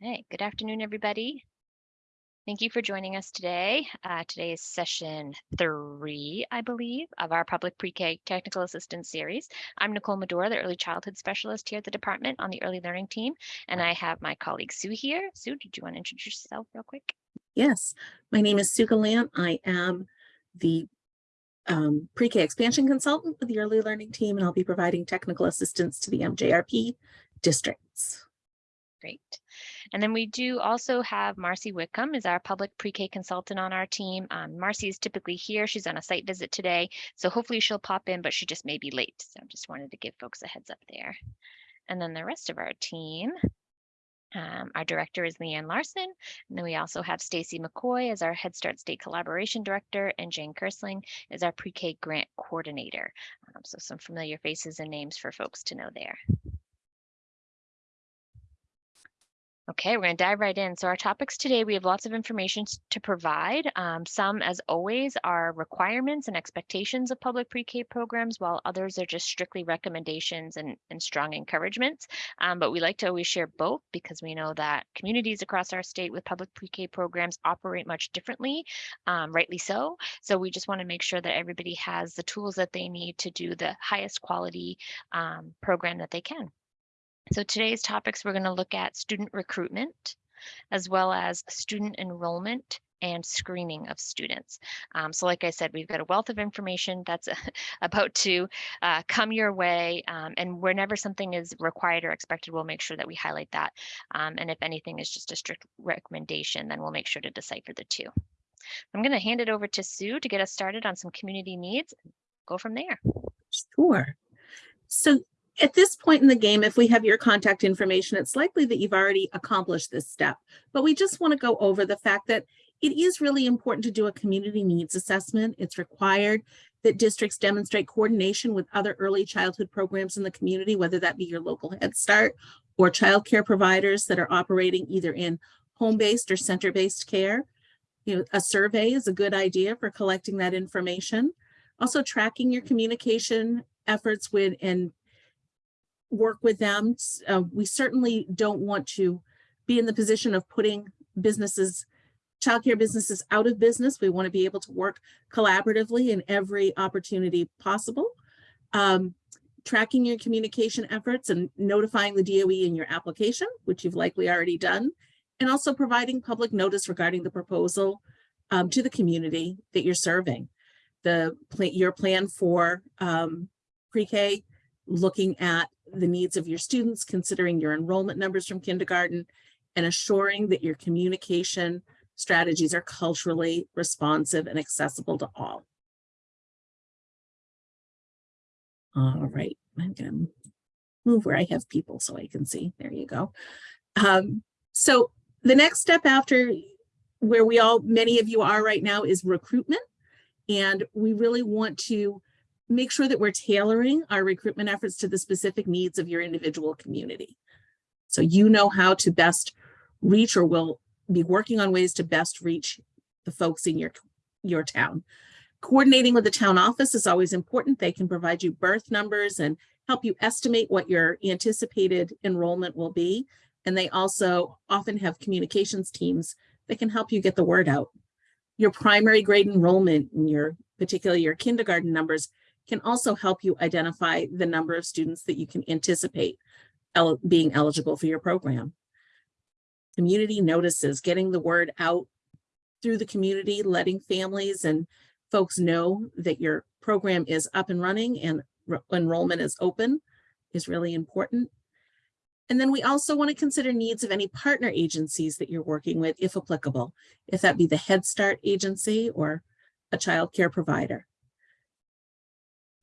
Hey, good afternoon, everybody. Thank you for joining us today. Uh, today is session three, I believe, of our public pre-K technical assistance series. I'm Nicole Medora, the early childhood specialist here at the department on the early learning team, and I have my colleague Sue here. Sue, did you want to introduce yourself real quick? Yes, my name is Sue Galant. I am the um, pre-K expansion consultant with the early learning team, and I'll be providing technical assistance to the MJRP districts. Great. And then we do also have Marcy Wickham is our public pre-K consultant on our team. Um, Marcy is typically here. She's on a site visit today, so hopefully she'll pop in, but she just may be late. So I just wanted to give folks a heads up there. And then the rest of our team, um, our director is Leanne Larson. And then we also have Stacy McCoy as our Head Start State Collaboration Director and Jane Kersling is our pre-K grant coordinator. Um, so some familiar faces and names for folks to know there. Okay, we're going to dive right in. So our topics today, we have lots of information to provide. Um, some, as always, are requirements and expectations of public pre-K programs, while others are just strictly recommendations and, and strong encouragements. Um, but we like to always share both because we know that communities across our state with public pre-K programs operate much differently, um, rightly so. So we just want to make sure that everybody has the tools that they need to do the highest quality um, program that they can. So today's topics, we're going to look at student recruitment, as well as student enrollment and screening of students. Um, so like I said, we've got a wealth of information that's about to uh, come your way. Um, and whenever something is required or expected, we'll make sure that we highlight that. Um, and if anything is just a strict recommendation, then we'll make sure to decipher the two. I'm going to hand it over to Sue to get us started on some community needs. Go from there. Sure. So at this point in the game, if we have your contact information, it's likely that you've already accomplished this step. But we just want to go over the fact that it is really important to do a community needs assessment. It's required that districts demonstrate coordination with other early childhood programs in the community, whether that be your local Head Start or childcare providers that are operating either in home-based or center-based care. You know, a survey is a good idea for collecting that information. Also tracking your communication efforts with and work with them. Uh, we certainly don't want to be in the position of putting businesses, childcare businesses out of business. We want to be able to work collaboratively in every opportunity possible. Um, tracking your communication efforts and notifying the DOE in your application, which you've likely already done, and also providing public notice regarding the proposal um, to the community that you're serving. The your plan for um, pre-K, looking at the needs of your students, considering your enrollment numbers from kindergarten, and assuring that your communication strategies are culturally responsive and accessible to all. All right, I'm gonna move where I have people so I can see. There you go. Um, so the next step after where we all, many of you are right now is recruitment. And we really want to make sure that we're tailoring our recruitment efforts to the specific needs of your individual community. So you know how to best reach or will be working on ways to best reach the folks in your, your town. Coordinating with the town office is always important. They can provide you birth numbers and help you estimate what your anticipated enrollment will be. And they also often have communications teams that can help you get the word out. Your primary grade enrollment and your particularly your kindergarten numbers can also help you identify the number of students that you can anticipate el being eligible for your program. Community notices, getting the word out through the community, letting families and folks know that your program is up and running and enrollment is open is really important. And then we also want to consider needs of any partner agencies that you're working with, if applicable, if that be the Head Start agency or a child care provider.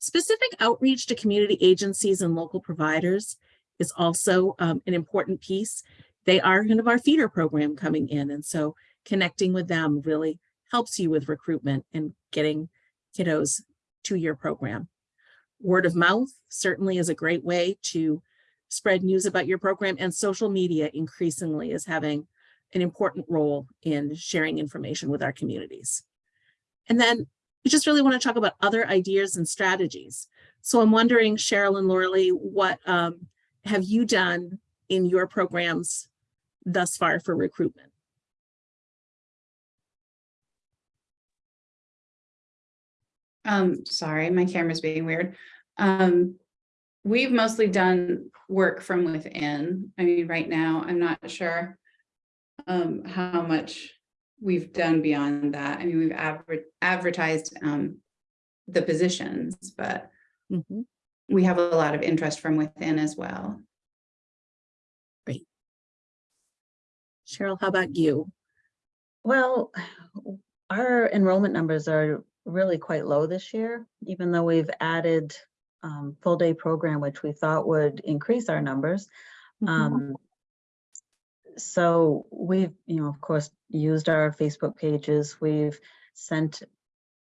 Specific outreach to community agencies and local providers is also um, an important piece. They are kind of our feeder program coming in. And so connecting with them really helps you with recruitment and getting kiddos to your program. Word of mouth certainly is a great way to spread news about your program and social media increasingly is having an important role in sharing information with our communities. And then we just really want to talk about other ideas and strategies. So I'm wondering, Cheryl and Lauralee, what um, have you done in your programs thus far for recruitment? Um, sorry, my camera's being weird. Um, we've mostly done work from within. I mean, right now, I'm not sure um, how much we've done beyond that. I mean, we've adver- advertised um, the positions, but Mhm. we have a lot of interest from within as well. Great. Cheryl, how about you? Well, our enrollment numbers are really quite low this year, even though we've added um, full day program, which we thought would increase our numbers. Mhm. Um, so we've, you know, of course, used our Facebook pages. We've sent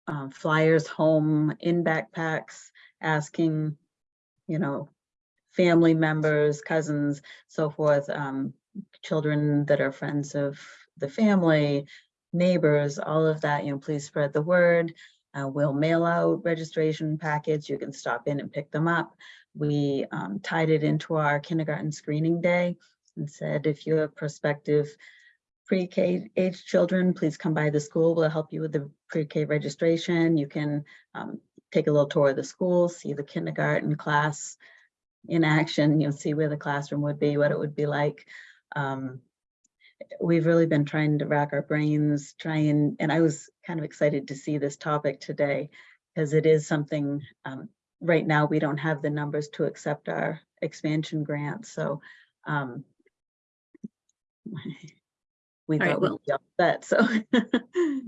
uh, flyers home in backpacks, asking, you know, family members, cousins, so forth, um, children that are friends of the family, neighbors, all of that, you know, please spread the word. Uh, we'll mail out registration packets. You can stop in and pick them up. We um, tied it into our kindergarten screening day and said, if you have prospective pre-K age children, please come by the school. We'll help you with the pre-K registration. You can um, take a little tour of the school, see the kindergarten class in action, you know, see where the classroom would be, what it would be like. Um, we've really been trying to rack our brains, try and, and I was kind of excited to see this topic today because it is something, um, right now, we don't have the numbers to accept our expansion grant, so, um, we right, thought well- we'd set, so.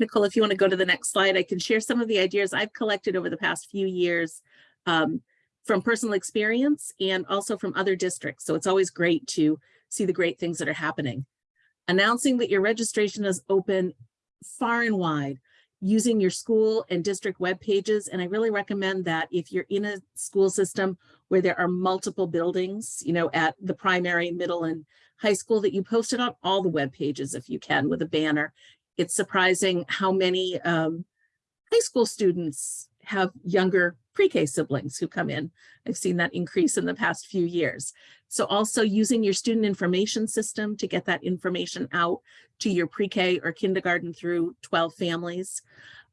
Nicole, if you want to go to the next slide, I can share some of the ideas I've collected over the past few years um, from personal experience and also from other districts. So it's always great to see the great things that are happening. Announcing that your registration is open far and wide using your school and district web pages. And I really recommend that if you're in a school system where there are multiple buildings, you know, at the primary, middle and high school that you post it on all the web pages if you can with a banner it's surprising how many um, high school students have younger pre-K siblings who come in. I've seen that increase in the past few years. So also using your student information system to get that information out to your pre-K or kindergarten through 12 families.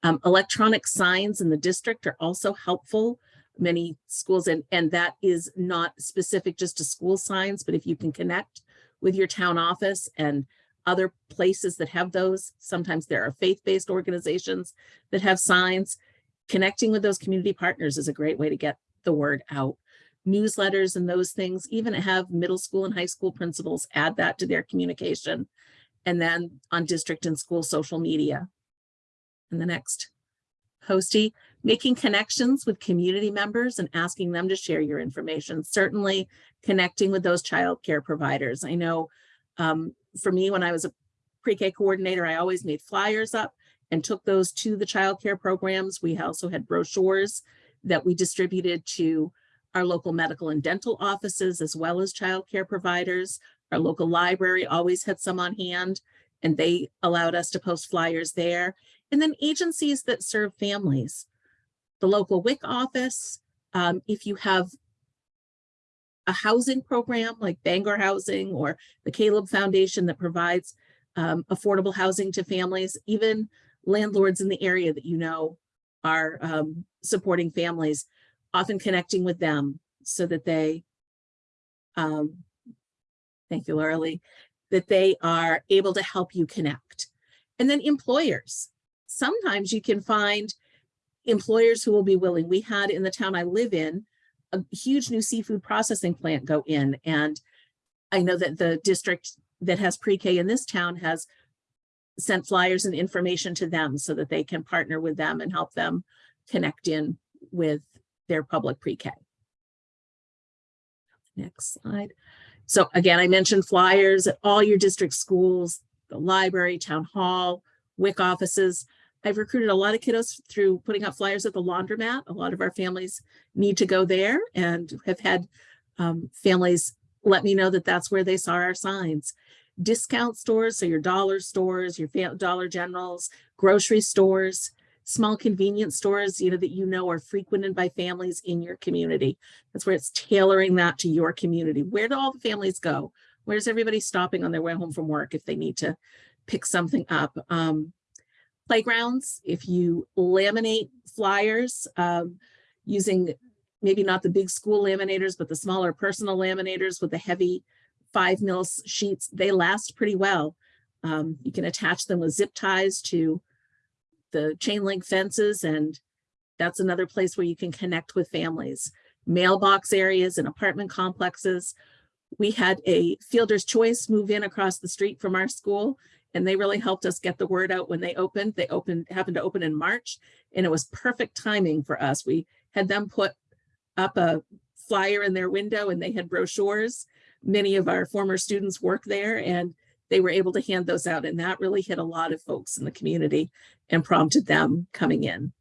Um, electronic signs in the district are also helpful. Many schools, and, and that is not specific just to school signs, but if you can connect with your town office and other places that have those. Sometimes there are faith-based organizations that have signs. Connecting with those community partners is a great way to get the word out. Newsletters and those things, even have middle school and high school principals add that to their communication. And then on district and school social media. And the next, Posty, making connections with community members and asking them to share your information. Certainly connecting with those childcare providers. I know um, for me, when I was a pre-K coordinator, I always made flyers up and took those to the childcare programs. We also had brochures that we distributed to our local medical and dental offices as well as childcare providers. Our local library always had some on hand and they allowed us to post flyers there. And then agencies that serve families. The local WIC office, um, if you have a housing program like Bangor Housing or the Caleb Foundation that provides um, affordable housing to families, even landlords in the area that you know are um, supporting families, often connecting with them so that they, um, thank you, Laura that they are able to help you connect. And then employers. Sometimes you can find employers who will be willing. We had in the town I live in, a huge new seafood processing plant go in. And I know that the district that has pre-K in this town has sent flyers and information to them so that they can partner with them and help them connect in with their public pre-K. Next slide. So again, I mentioned flyers at all your district schools, the library, town hall, WIC offices. I've recruited a lot of kiddos through putting up flyers at the laundromat. A lot of our families need to go there and have had um, families let me know that that's where they saw our signs. Discount stores, so your dollar stores, your Dollar Generals, grocery stores, small convenience stores, you know, that you know are frequented by families in your community. That's where it's tailoring that to your community. Where do all the families go? Where's everybody stopping on their way home from work if they need to pick something up? Um, playgrounds, if you laminate flyers um, using maybe not the big school laminators, but the smaller personal laminators with the heavy five mils sheets, they last pretty well. Um, you can attach them with zip ties to the chain link fences and that's another place where you can connect with families. Mailbox areas and apartment complexes. We had a Fielder's Choice move in across the street from our school and they really helped us get the word out when they opened. They opened, happened to open in March and it was perfect timing for us. We had them put up a flyer in their window and they had brochures. Many of our former students work there and they were able to hand those out and that really hit a lot of folks in the community and prompted them coming in.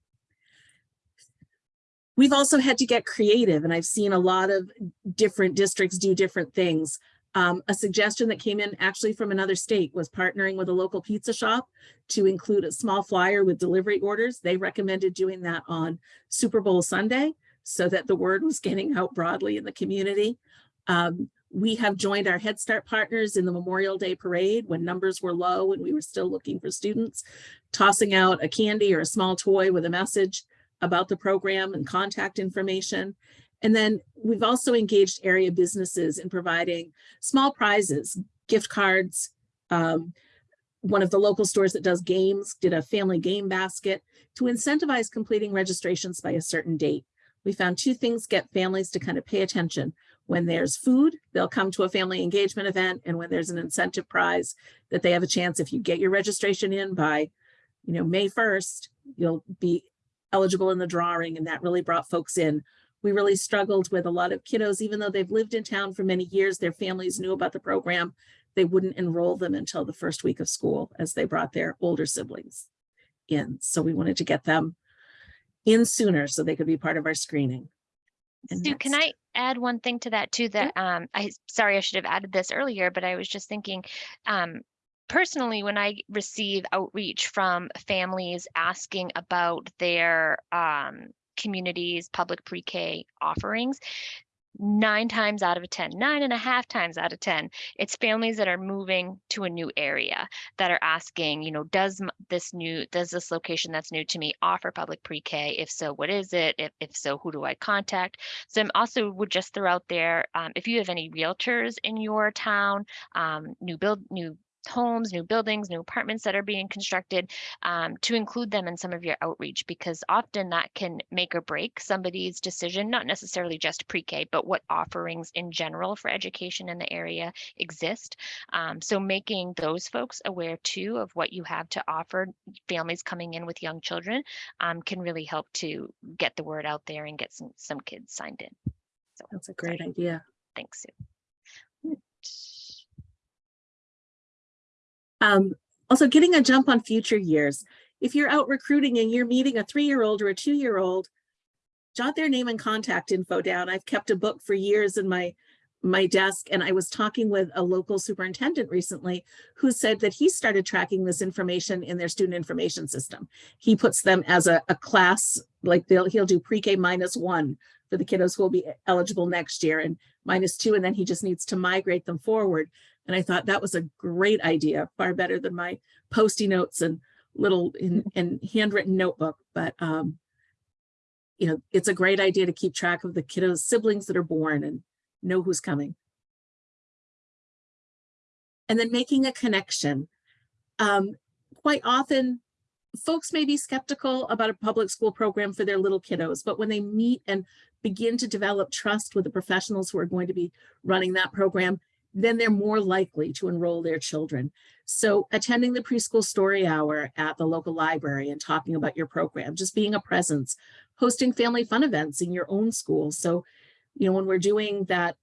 We've also had to get creative and I've seen a lot of different districts do different things. Um, a suggestion that came in actually from another state was partnering with a local pizza shop to include a small flyer with delivery orders. They recommended doing that on Super Bowl Sunday so that the word was getting out broadly in the community. Um, we have joined our Head Start partners in the Memorial Day Parade when numbers were low and we were still looking for students, tossing out a candy or a small toy with a message about the program and contact information. And then we've also engaged area businesses in providing small prizes, gift cards. Um, one of the local stores that does games did a family game basket to incentivize completing registrations by a certain date. We found two things get families to kind of pay attention. When there's food, they'll come to a family engagement event. And when there's an incentive prize that they have a chance, if you get your registration in by, you know, May 1st, you'll be eligible in the drawing. And that really brought folks in. We really struggled with a lot of kiddos, even though they've lived in town for many years, their families knew about the program. They wouldn't enroll them until the first week of school as they brought their older siblings in. So we wanted to get them in sooner so they could be part of our screening. And Sue, can I add one thing to that too? That um, I sorry I should have added this earlier, but I was just thinking, um, personally, when I receive outreach from families asking about their um, communities, public pre-K offerings, nine times out of 10, nine and a half times out of 10, it's families that are moving to a new area that are asking, you know, does this new, does this location that's new to me offer public pre-K? If so, what is it? If, if so, who do I contact? So I'm also would just throw out there, um, if you have any realtors in your town, um, new build, new homes, new buildings, new apartments that are being constructed, um, to include them in some of your outreach because often that can make or break somebody's decision, not necessarily just pre-K, but what offerings in general for education in the area exist. Um, so making those folks aware too of what you have to offer families coming in with young children um, can really help to get the word out there and get some some kids signed in. So That's a great sorry. idea. thanks, Sue. Um, also getting a jump on future years. If you're out recruiting and you're meeting a three-year-old or a two-year-old, jot their name and contact info down. I've kept a book for years in my my desk and I was talking with a local superintendent recently who said that he started tracking this information in their student information system. He puts them as a, a class, like they'll he'll do pre-K minus one for the kiddos who will be eligible next year and minus two, and then he just needs to migrate them forward. And I thought that was a great idea, far better than my posty notes and little in, and handwritten notebook. But um, you know, it's a great idea to keep track of the kiddos' siblings that are born and know who's coming. And then making a connection. Um, quite often, folks may be skeptical about a public school program for their little kiddos, but when they meet and begin to develop trust with the professionals who are going to be running that program, then they're more likely to enroll their children. So attending the preschool story hour at the local library and talking about your program, just being a presence, hosting family fun events in your own school. So, you know, when we're doing that,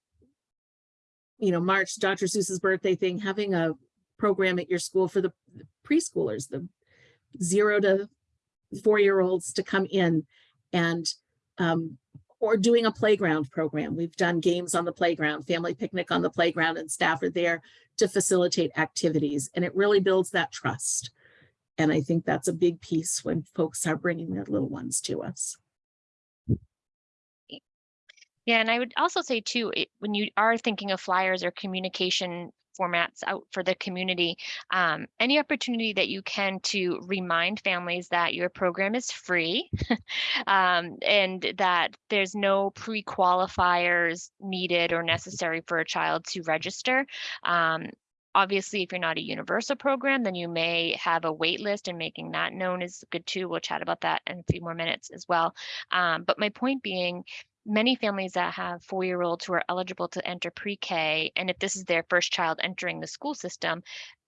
you know, March, Dr. Seuss's birthday thing, having a program at your school for the preschoolers, the zero to four-year-olds to come in and um, or doing a playground program. We've done games on the playground, family picnic on the playground, and staff are there to facilitate activities. And it really builds that trust. And I think that's a big piece when folks are bringing their little ones to us. Yeah, and I would also say too, it, when you are thinking of flyers or communication formats out for the community, um, any opportunity that you can to remind families that your program is free um, and that there's no pre-qualifiers needed or necessary for a child to register. Um, Obviously, if you're not a universal program, then you may have a wait list and making that known is good too. We'll chat about that in a few more minutes as well. Um, but my point being, many families that have four-year-olds who are eligible to enter pre-K, and if this is their first child entering the school system,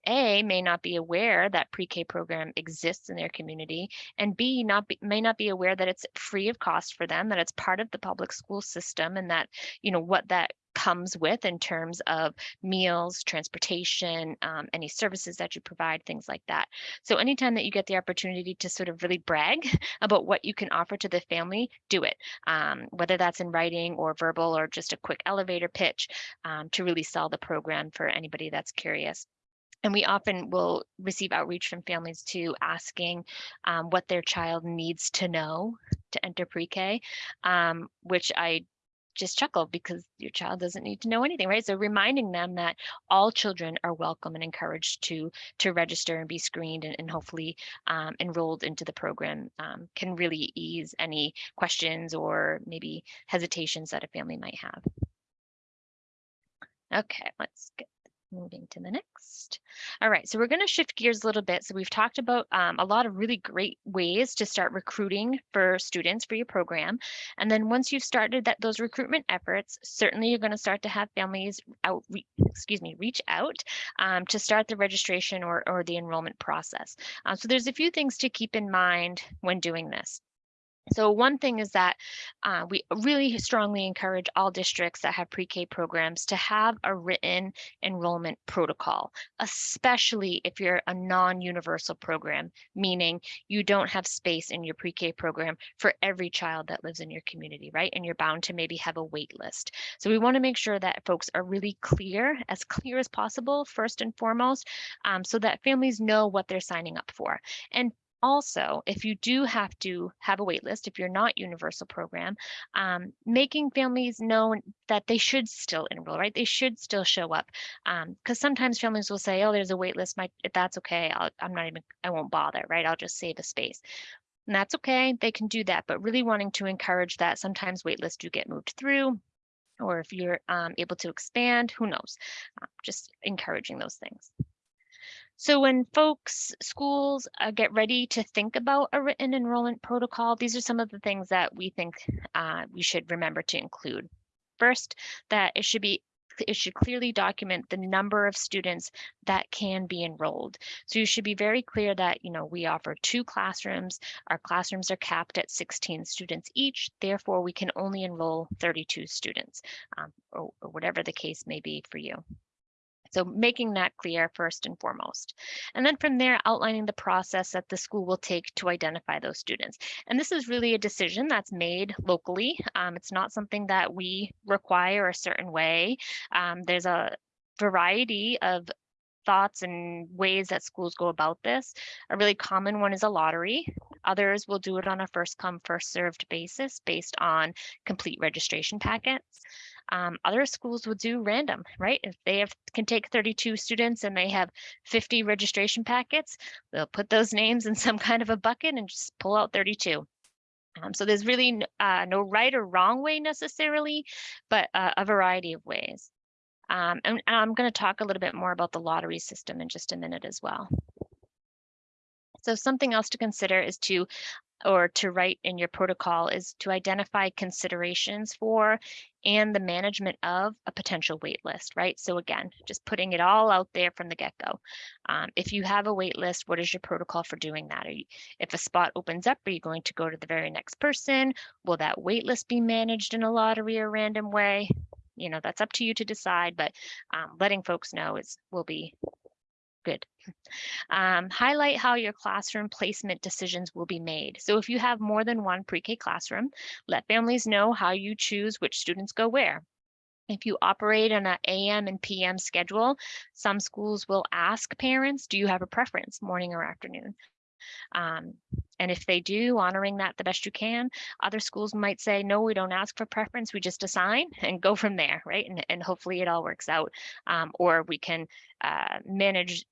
A, may not be aware that pre-K program exists in their community, and B, not be, may not be aware that it's free of cost for them, that it's part of the public school system, and that, you know, what that comes with in terms of meals, transportation, um, any services that you provide, things like that. So anytime that you get the opportunity to sort of really brag about what you can offer to the family, do it. Um, whether that's in writing or verbal or just a quick elevator pitch um, to really sell the program for anybody that's curious. And we often will receive outreach from families too, asking um, what their child needs to know to enter pre-K, um, which I just chuckle because your child doesn't need to know anything, right? So reminding them that all children are welcome and encouraged to to register and be screened and, and hopefully um, enrolled into the program um, can really ease any questions or maybe hesitations that a family might have. Okay, let's get moving to the next. All right, so we're going to shift gears a little bit. So we've talked about um, a lot of really great ways to start recruiting for students for your program. And then once you've started that those recruitment efforts, certainly you're going to start to have families out, excuse me, reach out um, to start the registration or, or the enrollment process. Uh, so there's a few things to keep in mind when doing this. So one thing is that uh, we really strongly encourage all districts that have pre-K programs to have a written enrollment protocol, especially if you're a non-universal program, meaning you don't have space in your pre-K program for every child that lives in your community, right? And you're bound to maybe have a wait list. So we want to make sure that folks are really clear, as clear as possible, first and foremost, um, so that families know what they're signing up for. And also, if you do have to have a waitlist, if you're not universal program, um, making families know that they should still enroll, right? They should still show up. Because um, sometimes families will say, oh, there's a wait list, my, that's okay. I'll, I'm not even, I won't bother, right? I'll just save a space. And that's okay, they can do that, but really wanting to encourage that sometimes waitlists do get moved through, or if you're um, able to expand, who knows? Uh, just encouraging those things. So when folks, schools uh, get ready to think about a written enrollment protocol, these are some of the things that we think uh, we should remember to include. First, that it should be it should clearly document the number of students that can be enrolled. So you should be very clear that, you know, we offer two classrooms. Our classrooms are capped at 16 students each. Therefore, we can only enroll 32 students um, or, or whatever the case may be for you. So making that clear first and foremost. And then from there, outlining the process that the school will take to identify those students. And this is really a decision that's made locally. Um, it's not something that we require a certain way. Um, there's a variety of thoughts and ways that schools go about this. A really common one is a lottery. Others will do it on a first come, first served basis based on complete registration packets. Um, other schools would do random, right? If they have can take 32 students and they have 50 registration packets, they'll put those names in some kind of a bucket and just pull out 32. Um, so there's really uh, no right or wrong way necessarily, but uh, a variety of ways. Um, and, and I'm going to talk a little bit more about the lottery system in just a minute as well. So something else to consider is to or to write in your protocol is to identify considerations for and the management of a potential wait list, right? So again, just putting it all out there from the get-go. Um, if you have a wait list, what is your protocol for doing that? You, if a spot opens up, are you going to go to the very next person? Will that wait list be managed in a lottery or random way? You know, that's up to you to decide, but um, letting folks know is will be Um, highlight how your classroom placement decisions will be made. So if you have more than one pre-K classroom, let families know how you choose which students go where. If you operate on an AM and PM schedule, some schools will ask parents, do you have a preference, morning or afternoon? Um, and if they do, honoring that the best you can. Other schools might say, no, we don't ask for preference, we just assign and go from there, right? And, and hopefully it all works out. Um, or we can uh, manage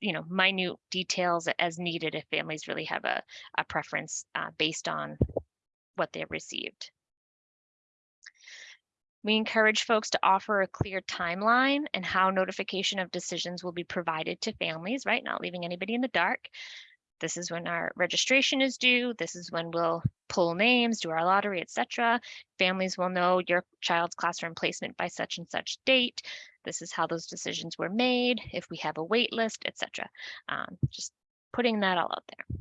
you know, minute details as needed if families really have a, a preference uh, based on what they've received. We encourage folks to offer a clear timeline and how notification of decisions will be provided to families, right? Not leaving anybody in the dark. This is when our registration is due. This is when we'll pull names, do our lottery, etc. Families will know your child's classroom placement by such and such date. This is how those decisions were made, if we have a wait list, etc. Um, just putting that all out there.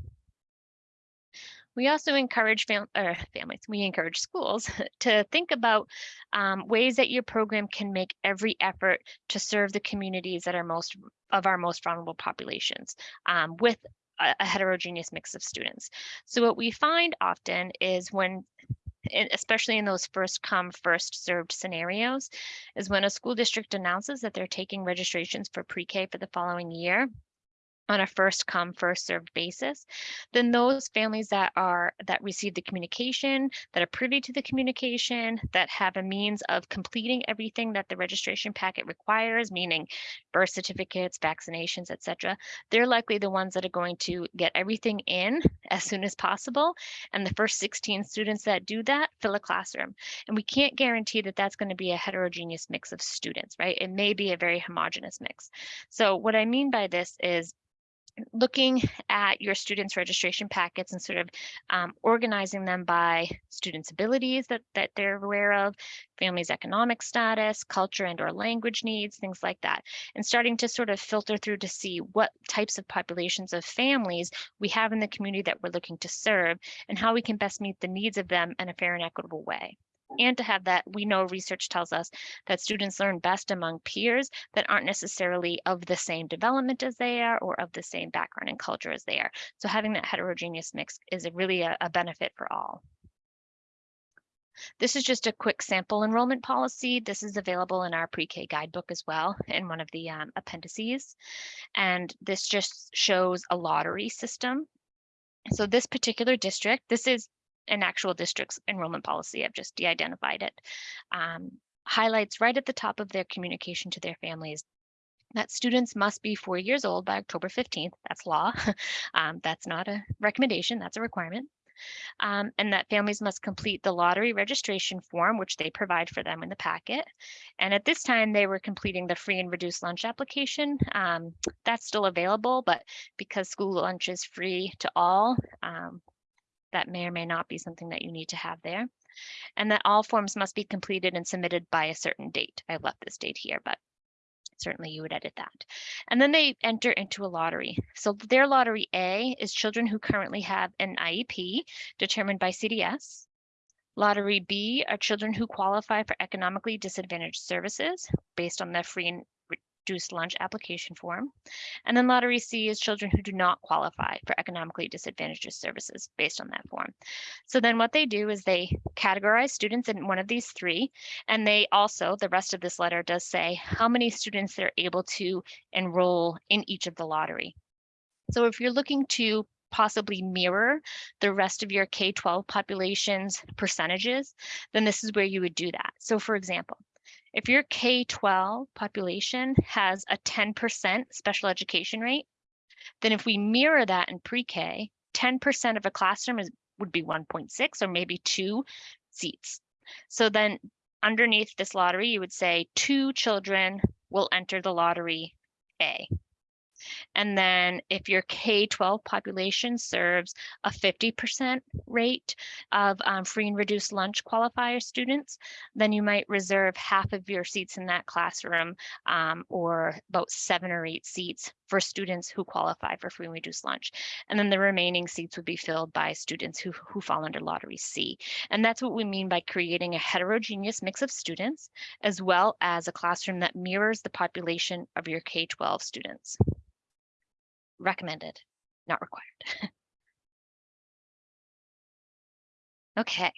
We also encourage fam er, families, we encourage schools to think about um, ways that your program can make every effort to serve the communities that are most of our most vulnerable populations um, with a, a heterogeneous mix of students. So what we find often is when especially in those first come, first served scenarios, is when a school district announces that they're taking registrations for pre-K for the following year on a first come first served basis then those families that are that receive the communication that are privy to the communication that have a means of completing everything that the registration packet requires meaning birth certificates vaccinations etc they're likely the ones that are going to get everything in as soon as possible. And the first 16 students that do that fill a classroom. And we can't guarantee that that's going to be a heterogeneous mix of students right? It may be a very homogeneous mix. So what i mean by this is looking at your students registration packets and sort of um, organizing them by students abilities that, that they're aware of families economic status culture and or language needs things like that and starting to sort of filter through to see what types of populations of families we have in the community that we're looking to serve and how we can best meet the needs of them in a fair and equitable way and to have that we know research tells us that students learn best among peers that aren't necessarily of the same development as they are or of the same background and culture as they are so having that heterogeneous mix is a really a, a benefit for all this is just a quick sample enrollment policy. This is available in our pre-K guidebook as well in one of the um, appendices. And this just shows a lottery system. So this particular district, this is an actual district's enrollment policy. I've just de-identified it. Um, highlights right at the top of their communication to their families that students must be four years old by October 15th. That's law. um, that's not a recommendation, that's a requirement. Um, and that families must complete the lottery registration form, which they provide for them in the packet. And at this time, they were completing the free and reduced lunch application. Um, that's still available, but because school lunch is free to all, um, that may or may not be something that you need to have there. And that all forms must be completed and submitted by a certain date. I left this date here, but certainly you would edit that. And then they enter into a lottery. So their lottery A is children who currently have an IEP determined by CDS. Lottery B are children who qualify for economically disadvantaged services based on the free and reduced lunch application form. And then lottery C is children who do not qualify for economically disadvantaged services based on that form. So then what they do is they categorize students in one of these three, and they also, the rest of this letter does say how many students they're able to enroll in each of the lottery. So if you're looking to possibly mirror the rest of your K-12 population's percentages, then this is where you would do that. So for example, if your K-12 population has a 10% special education rate, then if we mirror that in pre-K, 10% of a classroom is, would be 1.6 or maybe two seats. So then underneath this lottery, you would say two children will enter the lottery A. And then if your K-12 population serves a 50% rate of um, free and reduced lunch qualifier students, then you might reserve half of your seats in that classroom um, or about seven or eight seats for students who qualify for free and reduced lunch. And then the remaining seats would be filled by students who, who fall under lottery C. And that's what we mean by creating a heterogeneous mix of students, as well as a classroom that mirrors the population of your K-12 students recommended, not required. okay.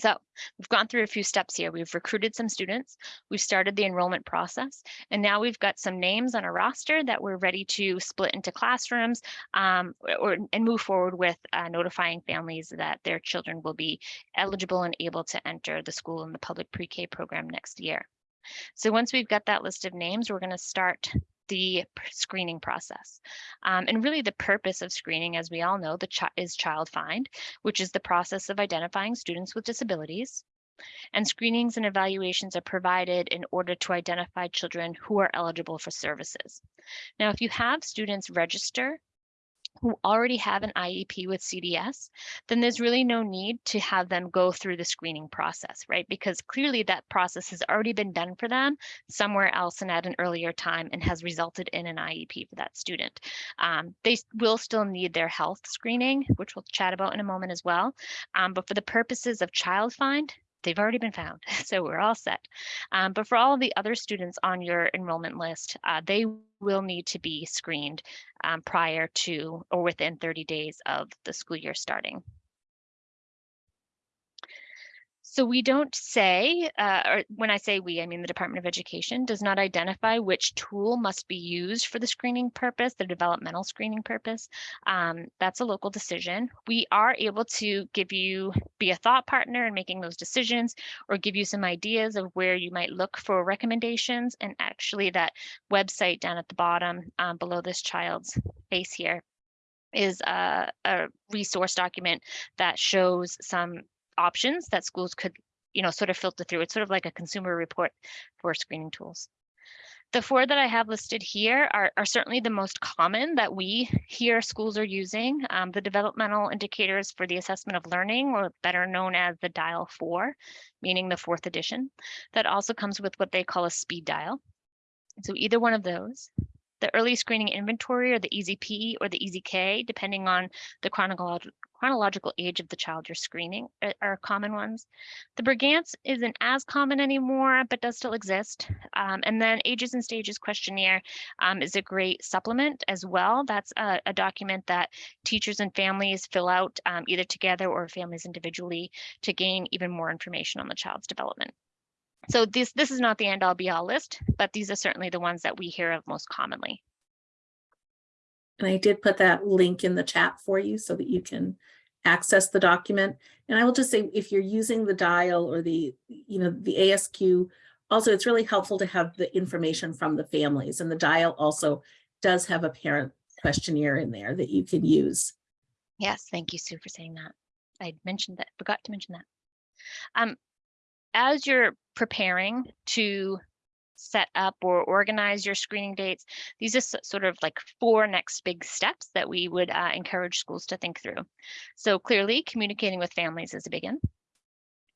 So we've gone through a few steps here. We've recruited some students. We've started the enrollment process. And now we've got some names on a roster that we're ready to split into classrooms um, or and move forward with uh, notifying families that their children will be eligible and able to enter the school in the public pre-K program next year. So once we've got that list of names, we're going to start the screening process. Um, and really the purpose of screening, as we all know, the is child find, which is the process of identifying students with disabilities. And screenings and evaluations are provided in order to identify children who are eligible for services. Now, if you have students register who already have an IEP with CDS, then there's really no need to have them go through the screening process, right? Because clearly that process has already been done for them somewhere else and at an earlier time and has resulted in an IEP for that student. Um, they will still need their health screening, which we'll chat about in a moment as well. Um, but for the purposes of child find, they've already been found, so we're all set. Um, but for all of the other students on your enrollment list, uh, they will need to be screened um, prior to or within 30 days of the school year starting. So we don't say, uh, or when I say we, I mean the Department of Education does not identify which tool must be used for the screening purpose, the developmental screening purpose. Um, that's a local decision. We are able to give you, be a thought partner in making those decisions or give you some ideas of where you might look for recommendations. And actually that website down at the bottom um, below this child's face here is a, a resource document that shows some options that schools could, you know, sort of filter through. It's sort of like a consumer report for screening tools. The four that I have listed here are, are certainly the most common that we hear schools are using. Um, the developmental indicators for the assessment of learning, or better known as the dial four, meaning the fourth edition. That also comes with what they call a speed dial. So either one of those. The early screening inventory or the ESI-P or the ESI-K, depending on the chronological chronological age of the child you're screening uh, are common ones. The Brigance isn't as common anymore, but does still exist. Um, and then Ages and Stages questionnaire um, is a great supplement as well. That's a, a document that teachers and families fill out um, either together or families individually to gain even more information on the child's development. So this, this is not the end all be all list, but these are certainly the ones that we hear of most commonly. And I did put that link in the chat for you so that you can access the document. And I will just say, if you're using the dial or the, you know, the ASQ, also it's really helpful to have the information from the families and the dial also does have a parent questionnaire in there that you can use. Yes, thank you, Sue, for saying that. I mentioned that, forgot to mention that. Um, as you're preparing to set up or organize your screening dates, these are sort of like four next big steps that we would uh, encourage schools to think through. So clearly communicating with families is a big one.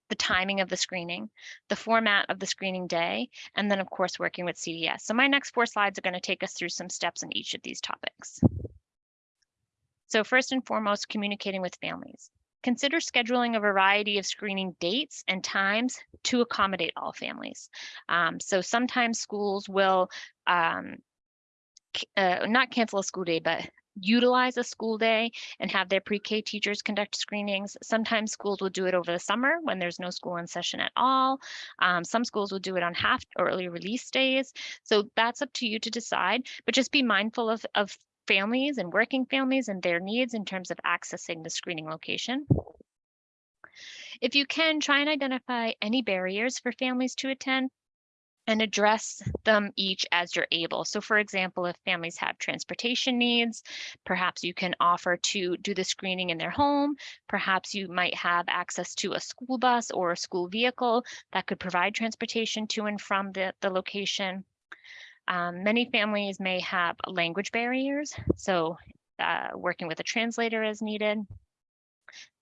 The timing of the screening, the format of the screening day, and then of course working with CDS. So my next four slides are going to take us through some steps in each of these topics. So first and foremost, communicating with families. Consider scheduling a variety of screening dates and times to accommodate all families. Um, so sometimes schools will um, uh, not cancel a school day, but utilize a school day and have their pre-K teachers conduct screenings. Sometimes schools will do it over the summer when there's no school in session at all. Um, some schools will do it on half or early release days. So that's up to you to decide, but just be mindful of, of families and working families and their needs in terms of accessing the screening location. If you can, try and identify any barriers for families to attend and address them each as you're able. So for example, if families have transportation needs, perhaps you can offer to do the screening in their home. Perhaps you might have access to a school bus or a school vehicle that could provide transportation to and from the, the location. Um, many families may have language barriers, so uh, working with a translator is needed.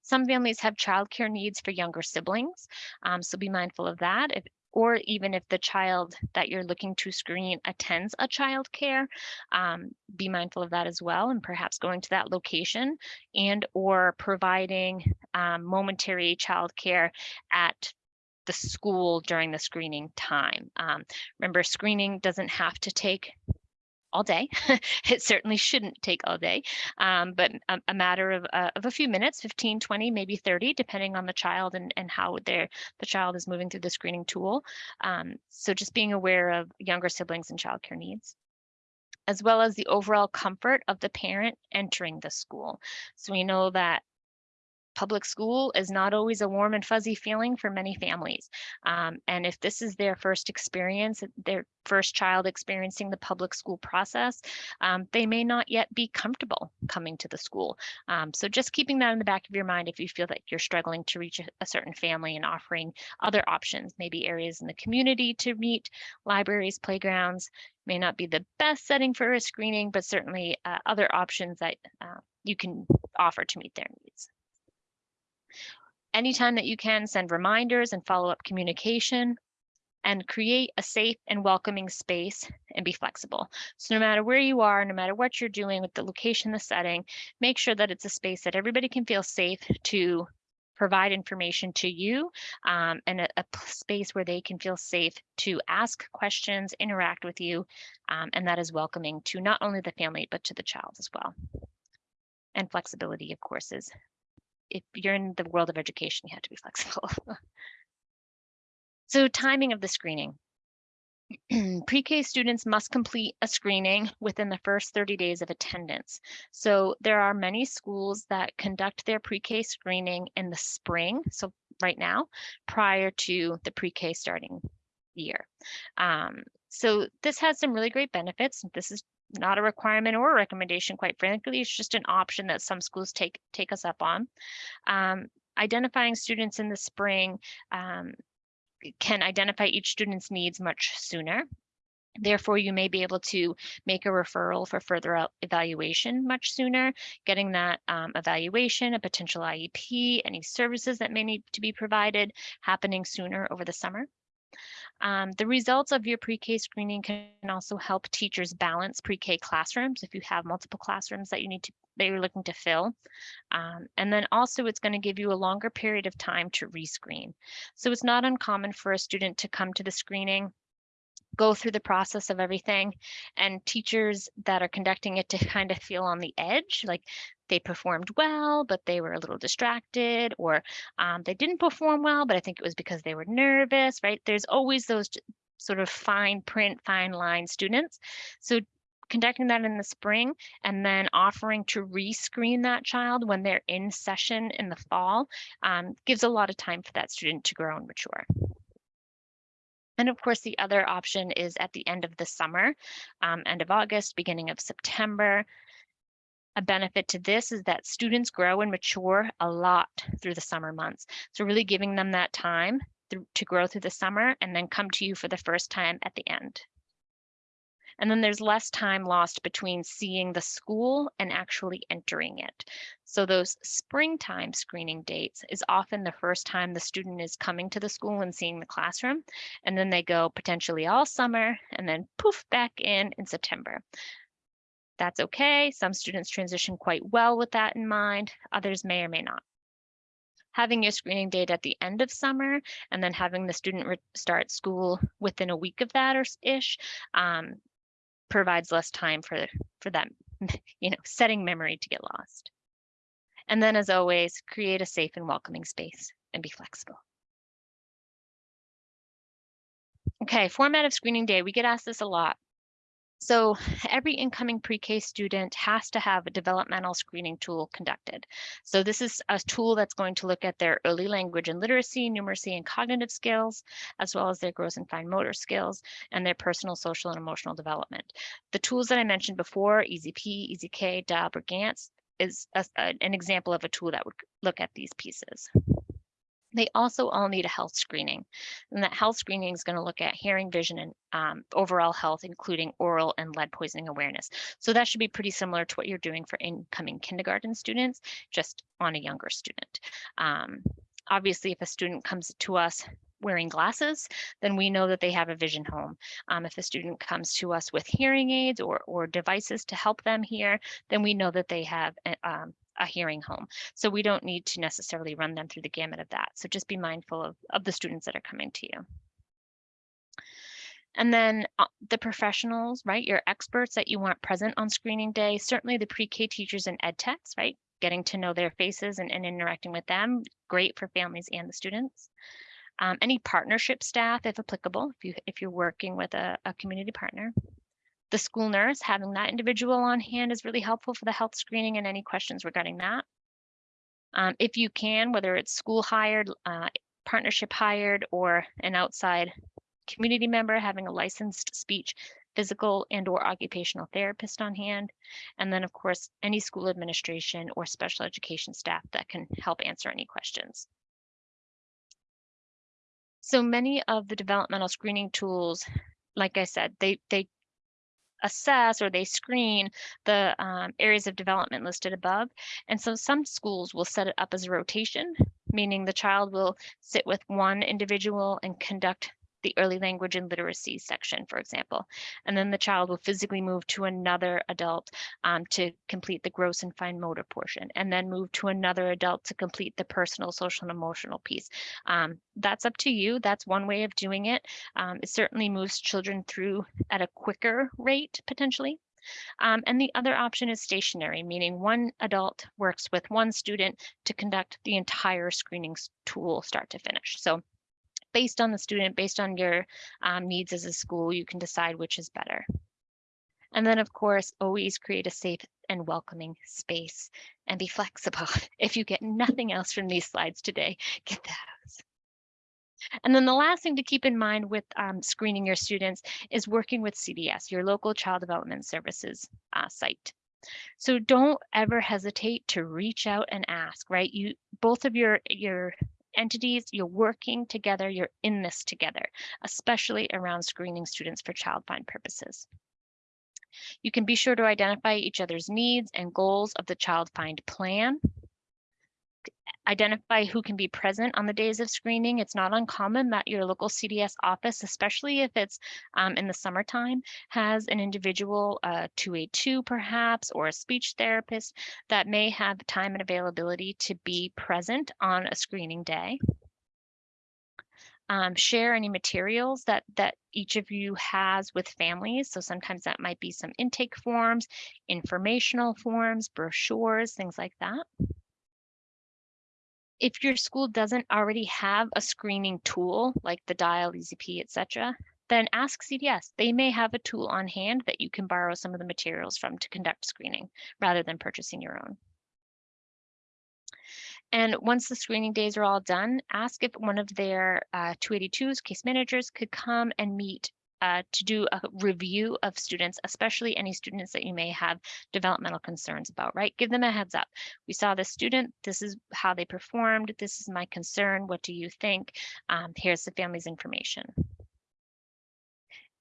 Some families have childcare needs for younger siblings, um, so be mindful of that. If, or even if the child that you're looking to screen attends a childcare, um, be mindful of that as well, and perhaps going to that location and or providing um, momentary childcare at the school during the screening time. Um, remember, screening doesn't have to take all day. it certainly shouldn't take all day, um, but a, a matter of, uh, of a few minutes, 15, 20, maybe 30, depending on the child and, and how the child is moving through the screening tool. Um, so just being aware of younger siblings and childcare needs as well as the overall comfort of the parent entering the school. So we know that public school is not always a warm and fuzzy feeling for many families. Um, and if this is their first experience, their first child experiencing the public school process, um, they may not yet be comfortable coming to the school. Um, so just keeping that in the back of your mind if you feel that you're struggling to reach a, a certain family and offering other options, maybe areas in the community to meet, libraries, playgrounds, may not be the best setting for a screening, but certainly uh, other options that uh, you can offer to meet their needs. Anytime that you can send reminders and follow up communication and create a safe and welcoming space and be flexible. So no matter where you are, no matter what you're doing with the location, the setting, make sure that it's a space that everybody can feel safe to provide information to you um, and a, a, space where they can feel safe to ask questions, interact with you, um, and that is welcoming to not only the family, but to the child as well. And flexibility, of course, is if you're in the world of education, you have to be flexible. so timing of the screening. Pre-K students must complete a screening within the first 30 days of attendance. So there are many schools that conduct their pre-K screening in the spring, so right now, prior to the pre-K starting year. Um, so this has some really great benefits. This is not a requirement or a recommendation, quite frankly. It's just an option that some schools take take us up on. Um, identifying students in the spring um, can identify each student's needs much sooner. Therefore, you may be able to make a referral for further evaluation much sooner, getting that um, evaluation, a potential IEP, any services that may need to be provided happening sooner over the summer. Um, the results of your pre-K screening can also help teachers balance pre-K classrooms if you have multiple classrooms that you need to that you're looking to fill. Um, and then also it's going to give you a longer period of time to rescreen. So it's not uncommon for a student to come to the screening go through the process of everything and teachers that are conducting it to kind of feel on the edge like they performed well but they were a little distracted or um, they didn't perform well but i think it was because they were nervous right there's always those sort of fine print fine line students so conducting that in the spring and then offering to rescreen that child when they're in session in the fall um, gives a lot of time for that student to grow and mature. And of course, the other option is at the end of the summer, um, end of August, beginning of September. A benefit to this is that students grow and mature a lot through the summer months. So really giving them that time to grow through the summer and then come to you for the first time at the end. And then there's less time lost between seeing the school and actually entering it. So those springtime screening dates is often the first time the student is coming to the school and seeing the classroom. And then they go potentially all summer and then poof back in in September. That's okay. Some students transition quite well with that in mind. Others may or may not having your screening date at the end of summer and then having the student start school within a week of that or ish um, provides less time for, for that, you know, setting memory to get lost. And then as always, create a safe and welcoming space and be flexible. Okay, format of screening day. We get asked this a lot. So every incoming pre-K student has to have a developmental screening tool conducted. So this is a tool that's going to look at their early language and literacy, numeracy, and cognitive skills, as well as their gross and fine motor skills and their personal, social, and emotional development. The tools that I mentioned before, ESI-P, ESI-K, DAB, or GANTS, is a, an example of a tool that would look at these pieces. They also all need a health screening. And that health screening is going to look at hearing, vision, and um, overall health, including oral and lead poisoning awareness. So that should be pretty similar to what you're doing for incoming kindergarten students, just on a younger student. Um, obviously, if a student comes to us wearing glasses, then we know that they have a vision home. Um, if a student comes to us with hearing aids or, or devices to help them hear, then we know that they have eh, um, a hearing home. So we don't need to necessarily run them through the gamut of that. So just be mindful of, of the students that are coming to you. And then uh, the professionals, right? Your experts that you want present on screening day, certainly the pre-K teachers and ed techs, right? Getting to know their faces and, and interacting with them, great for families and the students. Um, any partnership staff, if applicable, if you if you're working with a, a community partner. The school nurse, having that individual on hand is really helpful for the health screening and any questions regarding that. Um, if you can, whether it's school hired, uh, partnership hired, or an outside community member having a licensed speech, physical and or occupational therapist on hand. And then of course, any school administration or special education staff that can help answer any questions. So many of the developmental screening tools, like I said, they, they assess or they screen the um, areas of development listed above. And so some schools will set it up as a rotation, meaning the child will sit with one individual and conduct the early language and literacy section, for example. And then the child will physically move to another adult um, to complete the gross and fine motor portion, and then move to another adult to complete the personal, social, and emotional piece. Um, that's up to you. That's one way of doing it. Um, it certainly moves children through at a quicker rate, potentially. Um, and the other option is stationary, meaning one adult works with one student to conduct the entire screening tool start to finish. So based on the student, based on your um, needs as a school, you can decide which is better. And then, of course, always create a safe and welcoming space and be flexible. If you get nothing else from these slides today, get those. And then the last thing to keep in mind with um, screening your students is working with CDS, your local child development services uh, site. So don't ever hesitate to reach out and ask, right? You both of your your entities, you're working together, you're in this together, especially around screening students for child find purposes. You can be sure to identify each other's needs and goals of the child find plan. Identify who can be present on the days of screening. It's not uncommon that your local CDS office, especially if it's um, in the summertime, has an individual, uh, 282 perhaps, or a speech therapist that may have time and availability to be present on a screening day. Um, share any materials that that each of you has with families. So sometimes that might be some intake forms, informational forms, brochures, things like that. If your school doesn't already have a screening tool like the dial, ESI-P, etc., then ask CDS. They may have a tool on hand that you can borrow some of the materials from to conduct screening rather than purchasing your own. And once the screening days are all done, ask if one of their uh, 282s, case managers, could come and meet uh, to do a review of students, especially any students that you may have developmental concerns about, right? Give them a heads up. We saw this student, this is how they performed, this is my concern, what do you think? Um, here's the family's information.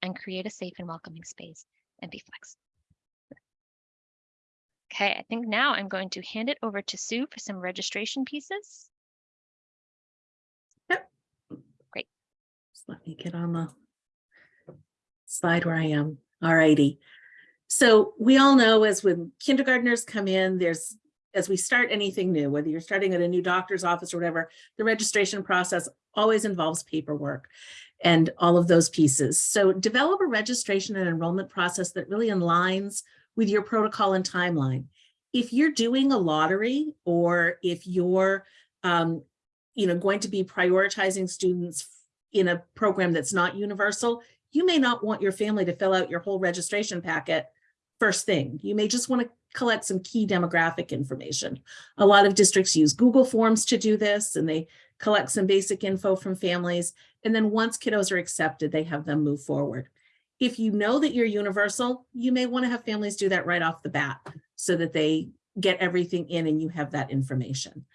And create a safe and welcoming space and be flexible. Okay, I think now I'm going to hand it over to Sue for some registration pieces. Yep. Great. Just let me get on the slide where I am. All righty. So we all know as when kindergartners come in, there's, as we start anything new, whether you're starting at a new doctor's office or whatever, the registration process always involves paperwork and all of those pieces. So develop a registration and enrollment process that really aligns with your protocol and timeline. If you're doing a lottery or if you're, um, you know, going to be prioritizing students in a program that's not universal, you may not want your family to fill out your whole registration packet first thing. You may just want to collect some key demographic information. A lot of districts use Google Forms to do this and they collect some basic info from families. And then once kiddos are accepted, they have them move forward. If you know that you're universal, you may want to have families do that right off the bat so that they get everything in and you have that information.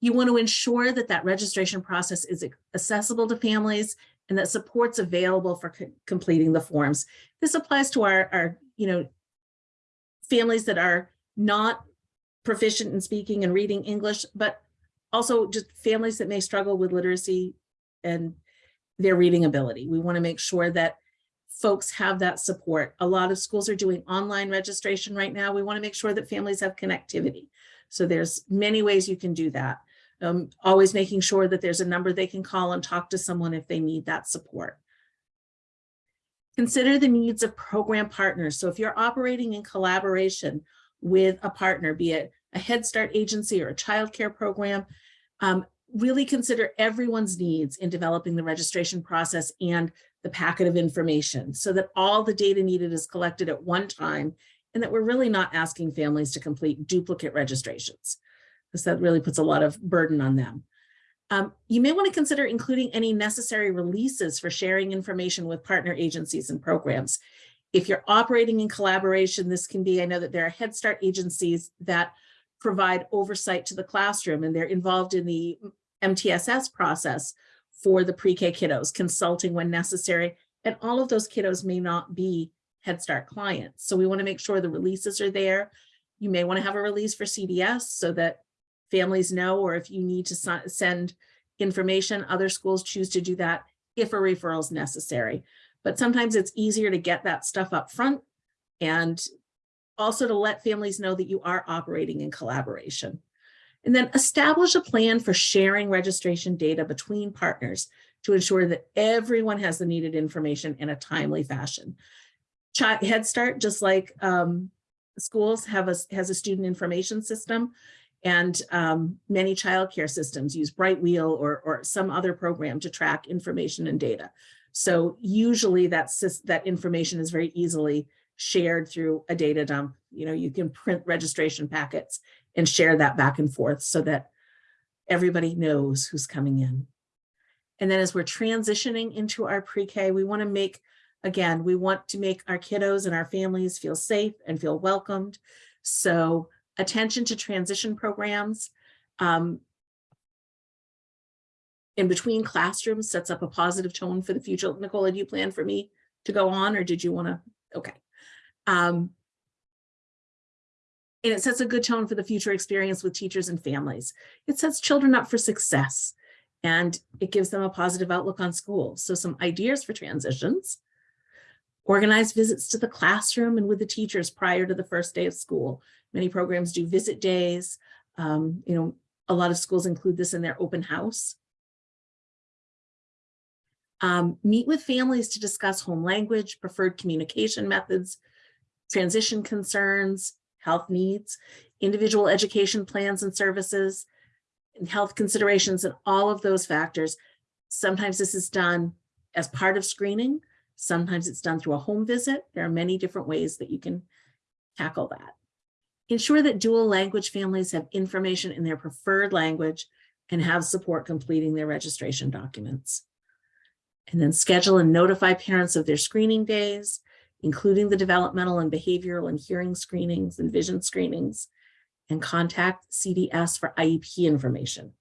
You want to ensure that that registration process is accessible to families and that support's available for co- completing the forms. This applies to our, our, you know, families that are not proficient in speaking and reading English, but also just families that may struggle with literacy and their reading ability. We want to make sure that folks have that support. A lot of schools are doing online registration right now. We want to make sure that families have connectivity. So there's many ways you can do that. Um, always making sure that there's a number they can call and talk to someone if they need that support. Consider the needs of program partners. So if you're operating in collaboration with a partner, be it a Head Start agency or a childcare program, um, really consider everyone's needs in developing the registration process and the packet of information so that all the data needed is collected at one time and that we're really not asking families to complete duplicate registrations because that really puts a lot of burden on them. Um, you may want to consider including any necessary releases for sharing information with partner agencies and programs. If you're operating in collaboration, this can be, I know that there are Head Start agencies that provide oversight to the classroom and they're involved in the MTSS process for the pre-K kiddos, consulting when necessary. And all of those kiddos may not be Head Start clients. So we want to make sure the releases are there. You may want to have a release for CDS so that families know, or if you need to send information, other schools choose to do that if a referral is necessary. But sometimes it's easier to get that stuff up front and also to let families know that you are operating in collaboration. And then establish a plan for sharing registration data between partners to ensure that everyone has the needed information in a timely fashion. Head Start, just like um, schools have a, has a student information system and um, many childcare systems use Brightwheel or, or some other program to track information and data. So usually that, that information is very easily shared through a data dump. You know, you can print registration packets and share that back and forth so that everybody knows who's coming in. And then as we're transitioning into our pre-K, we want to make, again, we want to make our kiddos and our families feel safe and feel welcomed. So attention to transition programs um, in between classrooms sets up a positive tone for the future. Nicola, do you plan for me to go on or did you want to? Okay. Um, and it sets a good tone for the future experience with teachers and families. It sets children up for success and it gives them a positive outlook on school. So some ideas for transitions. Organize visits to the classroom and with the teachers prior to the first day of school. Many programs do visit days. Um, you know, a lot of schools include this in their open house. Um, meet with families to discuss home language, preferred communication methods, transition concerns, health needs, individual education plans and services, and health considerations and all of those factors. Sometimes this is done as part of screening. Sometimes it's done through a home visit. There are many different ways that you can tackle that. Ensure that dual language families have information in their preferred language and have support completing their registration documents. And then schedule and notify parents of their screening days, including the developmental and behavioral and hearing screenings and vision screenings, and contact CDS for IEP information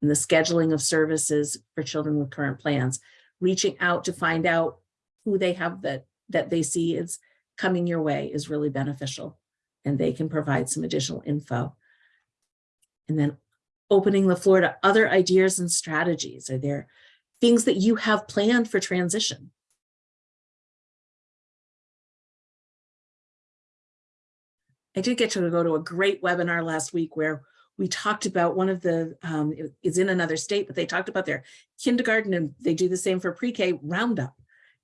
and the scheduling of services for children with current plans, reaching out to find out who they have that, that they see is coming your way is really beneficial and they can provide some additional info. And then opening the floor to other ideas and strategies. Are there things that you have planned for transition? I did get to go to a great webinar last week where we talked about one of the, um, it's in another state, but they talked about their kindergarten and they do the same for pre-K roundup.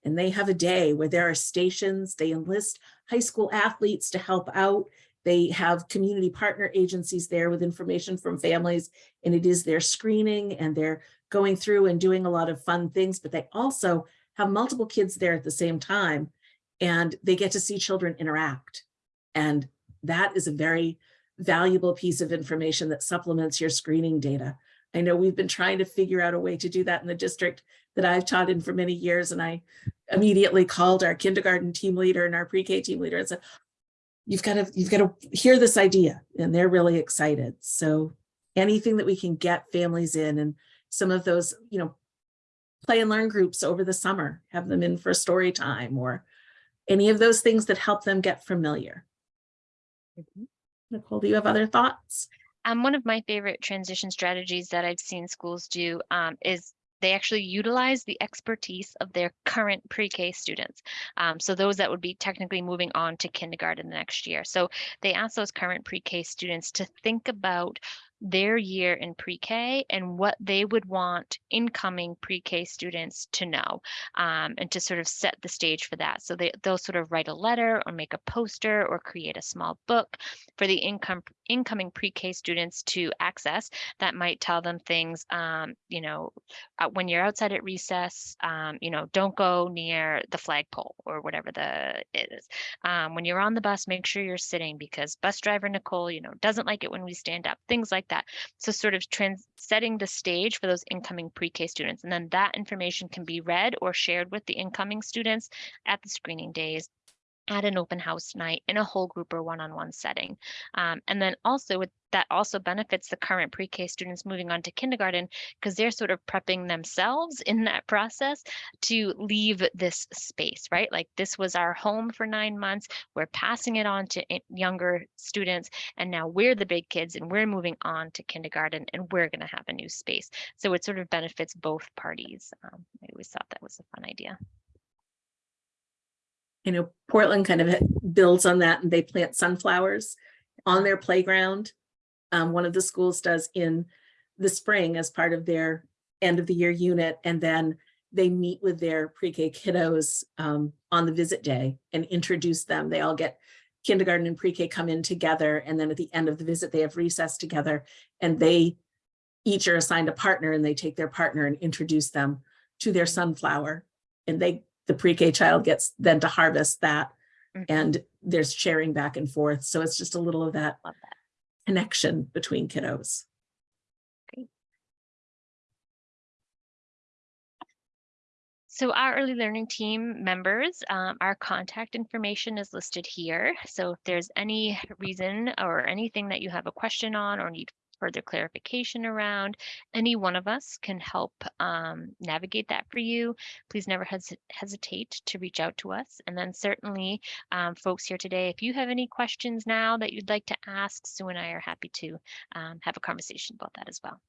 And they have a day where there are stations, they enlist high school athletes to help out. They have community partner agencies there with information from families and it is their screening and they're going through and doing a lot of fun things, but they also have multiple kids there at the same time and they get to see children interact. And that is a very valuable piece of information that supplements your screening data. I know we've been trying to figure out a way to do that in the district that I've taught in for many years. And I immediately called our kindergarten team leader and our pre-K team leader and said, you've got to, you've got to hear this idea. And they're really excited. So anything that we can get families in and some of those, you know, play and learn groups over the summer, have them in for story time or any of those things that help them get familiar. Nicole, do you have other thoughts? Um, one of my favorite transition strategies that I've seen schools do um, is they actually utilize the expertise of their current pre-K students. Um, so those that would be technically moving on to kindergarten the next year. So they ask those current pre-K students to think about their year in pre-K and what they would want incoming pre-K students to know um, and to sort of set the stage for that. So they, they'll sort of write a letter or make a poster or create a small book for the income incoming pre-K students to access that might tell them things, um, you know, uh, when you're outside at recess, um, you know, don't go near the flagpole or whatever the it is. Um, when you're on the bus, make sure you're sitting because bus driver Nicole, you know, doesn't like it when we stand up, things like that. So sort of trans setting the stage for those incoming pre-K students. And then that information can be read or shared with the incoming students at the screening days at an open house night in a whole group or one-on-one setting. Um, and then also with that also benefits the current pre-K students moving on to kindergarten because they're sort of prepping themselves in that process to leave this space, right? Like this was our home for nine months. We're passing it on to younger students and now we're the big kids and we're moving on to kindergarten and we're going to have a new space. So it sort of benefits both parties. Um, I always thought that was a fun idea. You know, Portland kind of builds on that and they plant sunflowers on their playground. Um, one of the schools does in the spring as part of their end of the year unit. And then they meet with their pre-K kiddos um, on the visit day and introduce them. They all get kindergarten and pre-K come in together. And then at the end of the visit, they have recess together and they each are assigned a partner and they take their partner and introduce them to their sunflower. And they, the pre-K child gets then to harvest that Mhm. and there's sharing back and forth. So it's just a little of that that. connection between kiddos. So our early learning team members, um, our contact information is listed here. So if there's any reason or anything that you have a question on or need further clarification around, any one of us can help um, navigate that for you. Please never hes- hesitate to reach out to us. And then certainly um, folks here today, if you have any questions now that you'd like to ask, Sue and I are happy to um, have a conversation about that as well.